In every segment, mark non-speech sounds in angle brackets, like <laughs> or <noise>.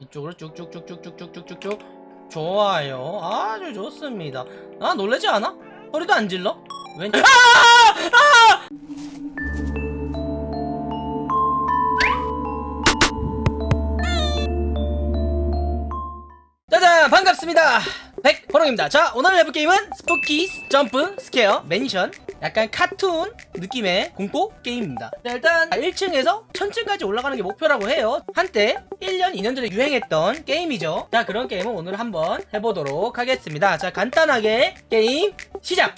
이쪽으로 쭉쭉쭉쭉쭉쭉쭉쭉 좋아요 아주 좋습니다 아 놀라지 않아? 허리도 안 질러? 왼 아! 아! 짜잔 반갑습니다 백호롱입니다 자 오늘 해볼 게임은 Spooky Jump Scare Mansion 약간 카툰 느낌의 공포 게임입니다. 자, 일단 1층에서 1000층까지 올라가는 게 목표라고 해요. 한때 1년 2년 전에 유행했던 게임이죠. 자 그런 게임을 오늘 한번 해보도록 하겠습니다. 자 간단하게 게임 시작!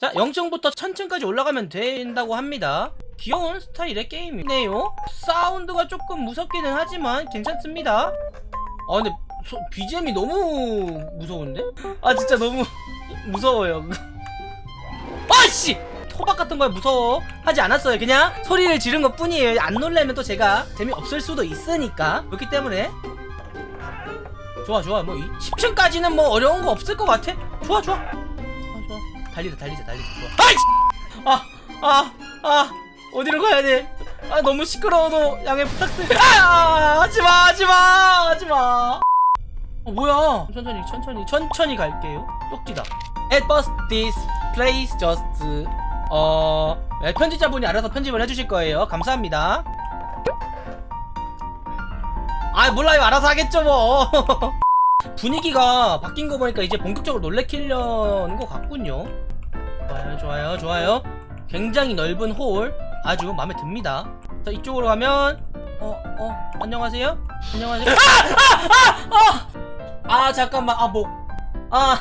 자 0층부터 1000층까지 올라가면 된다고 합니다. 귀여운 스타일의 게임이네요. 사운드가 조금 무섭기는 하지만 괜찮습니다. 아 근데 소, BGM이 너무 무서운데? 아 진짜 너무 <laughs> 무서워요 아씨! 토박 같은 거에 무서워 하지 않았어요 그냥 소리를 지른 것 뿐이에요 안 놀라면 또 제가 재미없을 수도 있으니까 그렇기 때문에 좋아 좋아 뭐 10층까지는 뭐 어려운 거 없을 것 같아 좋아 좋아 아 좋아 달리자 달리자 달리자 좋아 아이씨! 아! 아! 아! 어디로 가야 돼? 아 너무 시끄러워도 양해 부탁드려 아! 하지마 하지마 하지마 어 뭐야 천천히 천천히 천천히 갈게요 쪽지다 bus this place just 어 네, 편집자분이 알아서 편집을 해주실 거예요. 감사합니다. 아 몰라요. 알아서 하겠죠 뭐. <laughs> 분위기가 바뀐 거 보니까 이제 본격적으로 놀래키려는 것 같군요. 좋아요 좋아요 좋아요. 굉장히 넓은 홀 아주 마음에 듭니다. 자 이쪽으로 가면 어 어 안녕하세요? 안녕하세요? 아! 아! 아! 아! 잠깐만. 아목아아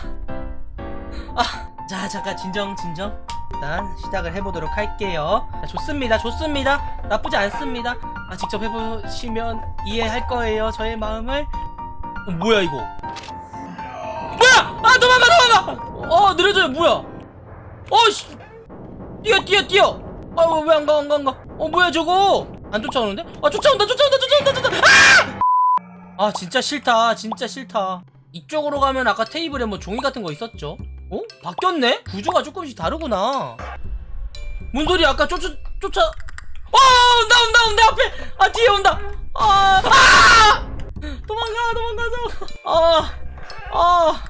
아, 자 잠깐 진정 진정. 일단 시작을 해보도록 할게요. 자, 좋습니다 좋습니다. 나쁘지 않습니다. 아 직접 해보시면 이해할 거예요 저의 마음을. 어, 뭐야 이거? 뭐야! 아 도망가 도망가! 어 느려져요 뭐야? 어씨! 뛰어 뛰어 뛰어! 아왜 안 가 안 가 안 가? 어 뭐야 저거? 안 쫓아오는데? 아 쫓아온다 쫓아온다 쫓아온다 쫓아온다! 아! 아 진짜 싫다 진짜 싫다. 이쪽으로 가면 아까 테이블에 뭐 종이 같은 거 있었죠 어? 바뀌었네? 구조가 조금씩 다르구나. 뭔 소리야 아까 쫓아 쫓아. 어 온다 온다 온다 앞에. 아 뒤에 온다. 아, 아! 도망가 도망가서. 아아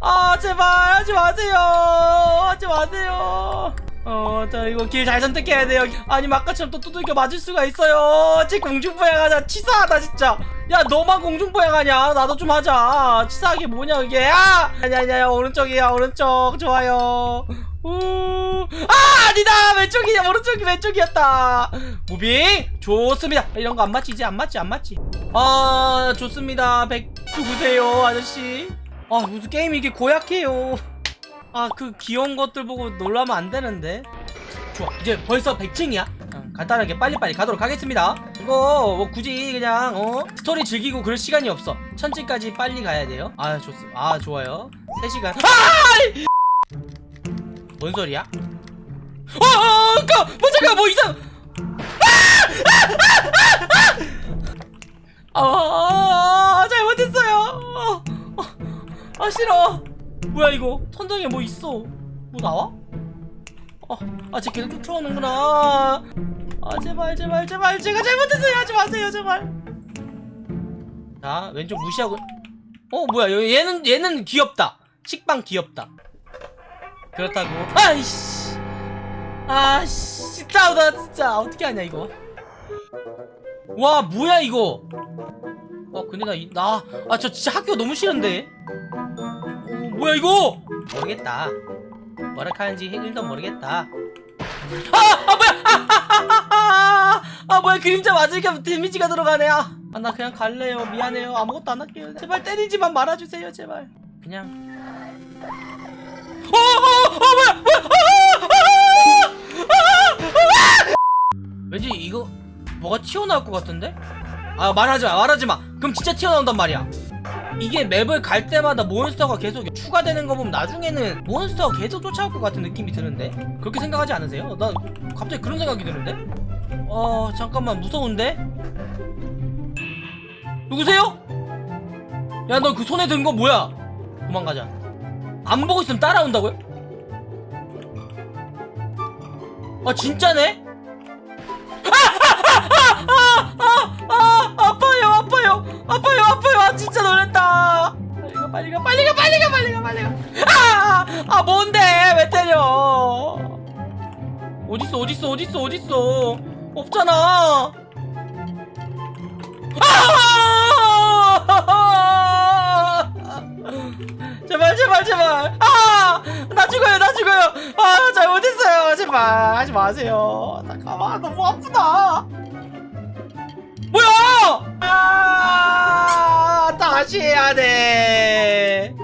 아, 제발 하지 마세요. 하지 마세요 어, 저 이거 길 잘 선택해야 돼요. 아니 아까처럼 또 두들겨 맞을 수가 있어요. 쟤 공중부양하자. 치사하다 진짜. 야 너만 공중부양하냐? 나도 좀 하자. 치사하게 뭐냐 이게? 아! 아니야 아니야 오른쪽이야 오른쪽 좋아요. 우. 아 아니다 왼쪽이야 오른쪽이 왼쪽이었다. moving 좋습니다. 이런 거 안 맞지 이제 안 맞지 안 맞지. 아 좋습니다. 백 누구세요 아저씨? 아 무슨 게임이 이게 고약해요. 아 그 귀여운 것들 보고 놀라면 안 되는데. 좋아 이제 벌써 100층이야? 어, 간단하게 빨리빨리 가도록 하겠습니다. 이거 뭐 굳이 그냥 어? 스토리 즐기고 그럴 시간이 없어. 천층까지 빨리 가야 돼요. 아 좋습니다 아 좋아요. 3시간. 아! 뭔 소리야? 어, 어, 어, 뭐 잠깐 뭐 이상 아, 아, 아, 잘못했어요. 어, 어, 아 싫어. 뭐야 이거? 천장에 뭐 있어? 뭐 나와? 어, 아쟤 계속 쫓아오는구나. 아 제발 제발 제발 제가 잘못했어요. 하지 마세요 제발. 자 왼쪽 무시하고. 어 뭐야 얘는 얘는 귀엽다. 식빵 귀엽다. 그렇다고. 아이씨. 아씨 싸우다 진짜 어떻게 하냐 이거. 와 뭐야 이거. 어 근데 나 나 아 저 진짜 학교 너무 싫은데. 어, 뭐야 이거? 모르겠다. 뭐라 하는지 1도 모르겠다. 아! 아 뭐야! 아, 아, 아, 아, 아 뭐야 그림자 맞으니까 데미지가 들어가네. 아, 아, 나 그냥 갈래요. 미안해요. 아무것도 안 할게요. 제발 때리지만 말아주세요. 제발. 그냥. 어, 어, 어, 뭐야, 뭐야, 아, 아, 아, 아, 왠지 이거 뭐가 튀어나올 것 같은데? 아 말하지 마, 말하지 마. 그럼 진짜 튀어나온단 말이야. 이게 맵을 갈 때마다 몬스터가 계속 추가되는 거 보면 나중에는 몬스터가 계속 쫓아올 것 같은 느낌이 드는데 그렇게 생각하지 않으세요? 나 갑자기 그런 생각이 드는데? 어 잠깐만 무서운데? 누구세요? 야 너 그 손에 든 거 뭐야? 도망가자 안 보고 있으면 따라온다고요? 아 진짜네? 뭔데? 왜 때려? 어딨어 어딨어 어딨어 어딨어? 없잖아. 아! 제발 제발 제발. 아나 죽어요 나 죽어요. 아 잘못했어요. 제발 하지 마세요. 잠깐만 너무 아프다. 뭐야? 아 다시 해야 돼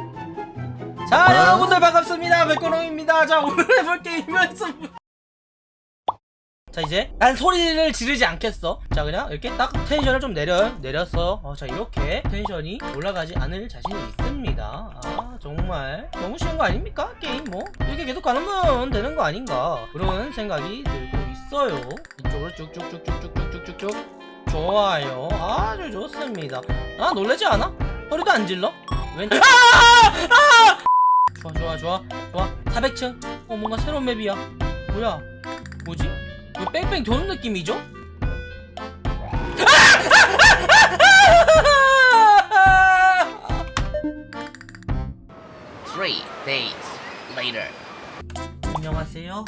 자, 어? 여러분들 반갑습니다. 백고롱입니다. 자, 오늘 해볼 게임은 좀... 자, 이제 난 소리를 지르지 않겠어. 자, 그냥 이렇게 딱 텐션을 좀 내려, 내렸어. 어, 자, 이렇게 텐션이 올라가지 않을 자신이 있습니다. 아, 정말 너무 쉬운 거 아닙니까? 게임 뭐. 이렇게 계속 가면 되는 거 아닌가. 그런 생각이 들고 있어요. 이쪽으로 쭉쭉쭉쭉쭉쭉쭉쭉. 좋아요. 아주 좋습니다. 아, 놀라지 않아? 소리도 안 질러? 왼쪽. <laughs> 아! 좋아 좋아. 좋아. 좋아 400층 어 뭔가 새로운 맵이야. 뭐야? 뭐지? 왜 뺑뺑 도는 느낌이죠? Three days later. 안녕하세요.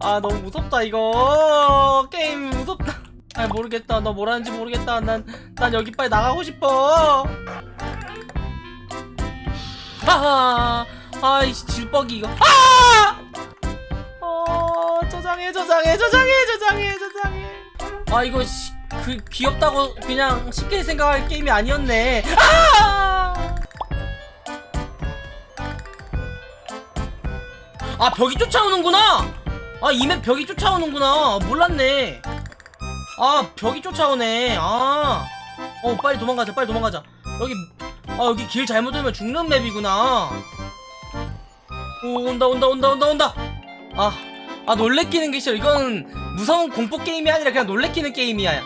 아 너무 무섭다 이거. 게임 무섭다. 아 모르겠다. 너 뭐라는지 모르겠다. 난난 여기 빨리 나가고 싶어 아하 아이씨 질뻑이 이거. 아! 어 저장해 저장해 저장해 저장해 저장해. 아 이거 시, 그 귀엽다고 그냥 쉽게 생각할 게임이 아니었네. 아! 아 벽이 쫓아오는구나! 아 이 맵 벽이 쫓아오는구나. 몰랐네. 아 벽이 쫓아오네. 아어 빨리 도망가자 빨리 도망가자. 여기 아 여기 길 잘못 들면 죽는 맵이구나. 오 온다 온다 온다 온다 온다. 아, 아 놀래키는 게 싫어. 이건 무서운 공포 게임이 아니라 그냥 놀래키는 게임이야.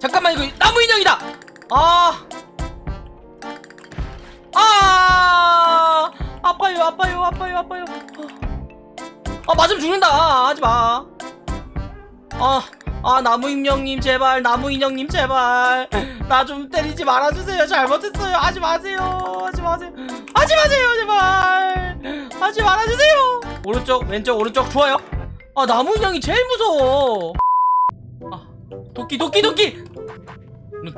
잠깐만 이거 나무 인형이다! 아! 아, 아파요, 아파요, 아파요, 아파요. 아, 맞으면 죽는다. 아, 하지 마. 아, 아 나무인형님 제발 나무인형님 제발. 나 좀 때리지 말아주세요. 잘못했어요. 하지 마세요. 하지 마세요. 하지 마세요 제발. 하지 말아주세요. 오른쪽 왼쪽 오른쪽 좋아요. 아 나무인형이 제일 무서워. 아 도끼 도끼 도끼.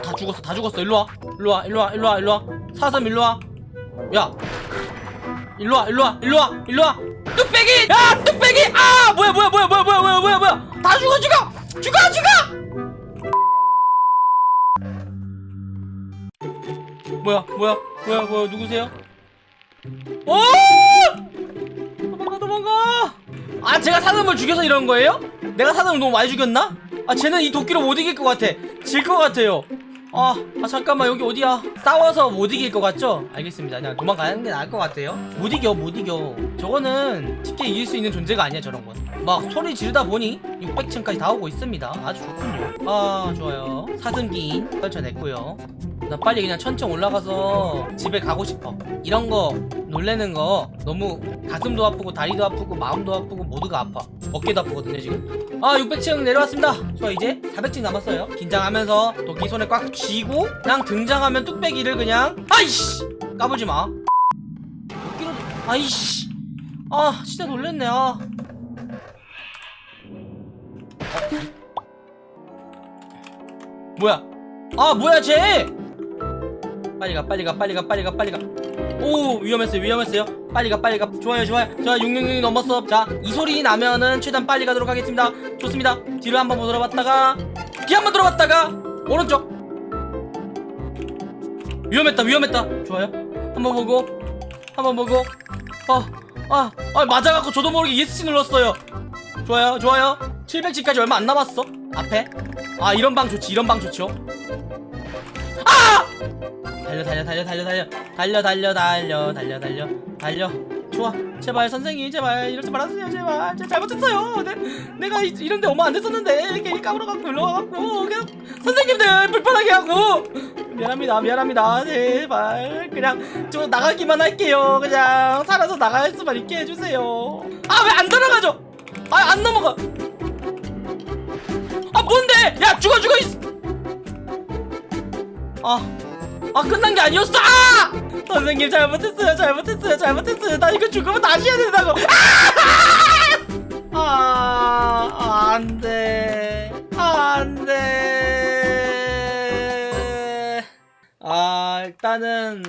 다 죽었어 다 죽었어. 일로와. 일로와 일로와 일로와 일로와. 사슴 일로와. 야. 일로와 일로와 일로와 일로와. 뚝배기! 야 뚝배기! 아 뭐야 뭐야 뭐야 뭐야 뭐야 뭐야 뭐야. 다 죽어 죽어. 죽어, 죽어! 뭐야, 뭐야, 뭐야, 뭐야, 누구세요? 오! 도망가, 도망가! 아, 제가 사슴을 죽여서 이런 거예요? 내가 사슴을 너무 많이 죽였나? 아, 쟤는 이 도끼로 못 이길 것 같아. 질 것 같아요. 아, 아, 잠깐만, 여기 어디야? 싸워서 못 이길 것 같죠? 알겠습니다. 그냥 도망가는 게 나을 것 같아요. 못 이겨, 못 이겨. 저거는 쉽게 이길 수 있는 존재가 아니야, 저런 건. 막 소리 지르다 보니 600층까지 다 오고 있습니다. 아주 좋군요. 아, 좋아요. 사슴기인 떨쳐냈고요. 나 빨리 그냥 천천 올라가서 집에 가고 싶어. 이런 거 놀래는 거 너무 가슴도 아프고 다리도 아프고 마음도 아프고 모두가 아파. 어깨도 아프거든요 지금. 아 600층 내려왔습니다. 저 이제 400층 남았어요. 긴장하면서 도끼 손에 꽉 쥐고 그냥 등장하면 뚝배기를 그냥 아이씨 까불지 마. 도끼로 아이씨 아 진짜 놀랬네 아. 뭐야? 아 뭐야 쟤? 빨리 가 빨리 가 빨리 가 빨리 가 빨리 가오 위험했어요 위험했어요. 빨리 가 빨리 가. 좋아요 좋아요. 자 666이 넘었어. 자 이 소리 나면은 최대한 빨리 가도록 하겠습니다. 좋습니다. 뒤로 한번 들어봤다가 뒤 한번 들어봤다가 오른쪽. 위험했다 위험했다. 좋아요. 한번 보고 한번 보고. 아 아 아, 맞아갖고 저도 모르게 ESC 눌렀어요. 좋아요 좋아요. 700G까지 얼마 안 남았어? 앞에? 아 이런 방 좋지 이런 방 좋죠. 아 달려 달려 달려 달려 달려. 달려 달려 달려 달려 달려. 달려. 좋아. 제발 선생님 제발. 이러지 말아주세요. 제발. 제가 잘못했어요. 내, 내가 이, 이런데 오면 안 됐었는데. 괜히 까불어갖고 일러와갖고 그냥 선생님들 불편하게 하고. 미안합니다. 미안합니다. 제발. 그냥 저 나가기만 할게요. 그냥 살아서 나갈 수만 있게 해주세요. 아 왜 안 들어가죠? 아 안 넘어가. 아 뭔데? 야 죽어 죽어 있... 아 아 끝난 게 아니었어! 아! 선생님 잘못했어요 잘못했어요 잘못했어요. 나 이거 죽으면 다시 해야 된다고. 아! 아 안돼. 안돼. 아 일단은